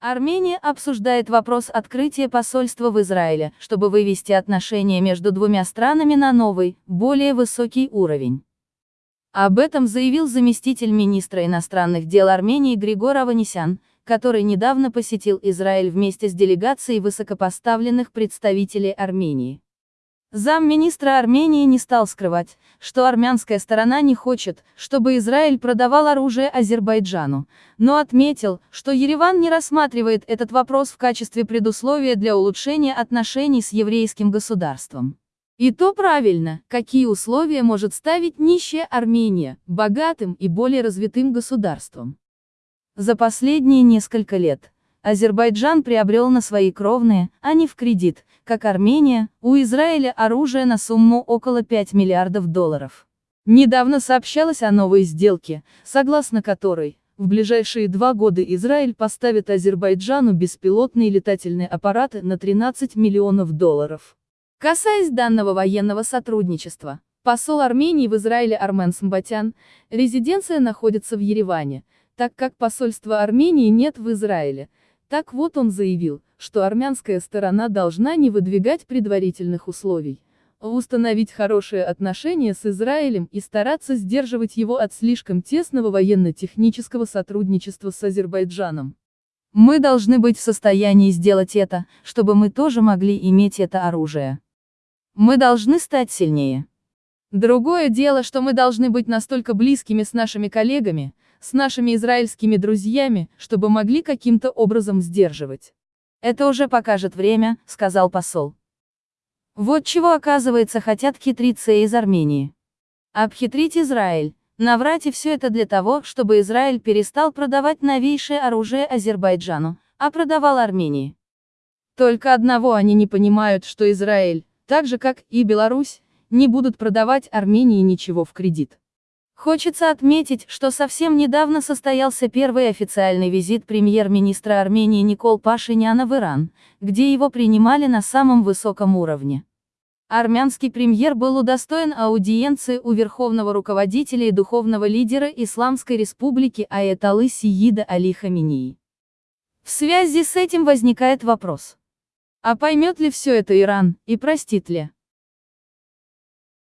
Армения обсуждает вопрос открытия посольства в Израиле, чтобы вывести отношения между двумя странами на новый, более высокий уровень. Об этом заявил заместитель министра иностранных дел Армении Григор Аванесян, который недавно посетил Израиль вместе с делегацией высокопоставленных представителей Армении. Замминистра Армении не стал скрывать, что армянская сторона не хочет, чтобы Израиль продавал оружие Азербайджану, но отметил, что Ереван не рассматривает этот вопрос в качестве предусловия для улучшения отношений с еврейским государством. И то правильно, какие условия может ставить нищая Армения, богатым и более развитым государством. За последние несколько лет, Азербайджан приобрел на свои кровные, а не в кредит, как Армения, у Израиля оружие на сумму около 5 миллиардов долларов. Недавно сообщалось о новой сделке, согласно которой, в ближайшие два года Израиль поставит Азербайджану беспилотные летательные аппараты на 13 миллионов долларов. Касаясь данного военного сотрудничества, посол Армении в Израиле Армен Самбатян, резиденция находится в Ереване, так как посольства Армении нет в Израиле, так вот он заявил, что армянская сторона должна не выдвигать предварительных условий, а установить хорошие отношения с Израилем и стараться сдерживать его от слишком тесного военно-технического сотрудничества с Азербайджаном. Мы должны быть в состоянии сделать это, чтобы мы тоже могли иметь это оружие. Мы должны стать сильнее. Другое дело, что мы должны быть настолько близкими с нашими коллегами, с нашими израильскими друзьями, чтобы могли каким-то образом сдерживать. Это уже покажет время, сказал посол. Вот чего оказывается хотят хитрицы из Армении. Обхитрить Израиль, наврать и все это для того, чтобы Израиль перестал продавать новейшее оружие Азербайджану, а продавал Армении. Только одного они не понимают, что Израиль, так же как и Беларусь, не будут продавать Армении ничего в кредит. Хочется отметить, что совсем недавно состоялся первый официальный визит премьер-министра Армении Никол Пашиняна в Иран, где его принимали на самом высоком уровне. Армянский премьер был удостоен аудиенции у верховного руководителя и духовного лидера Исламской республики Аятоллы Сиида Али Хаминии. В связи с этим возникает вопрос. А поймет ли все это Иран, и простит ли?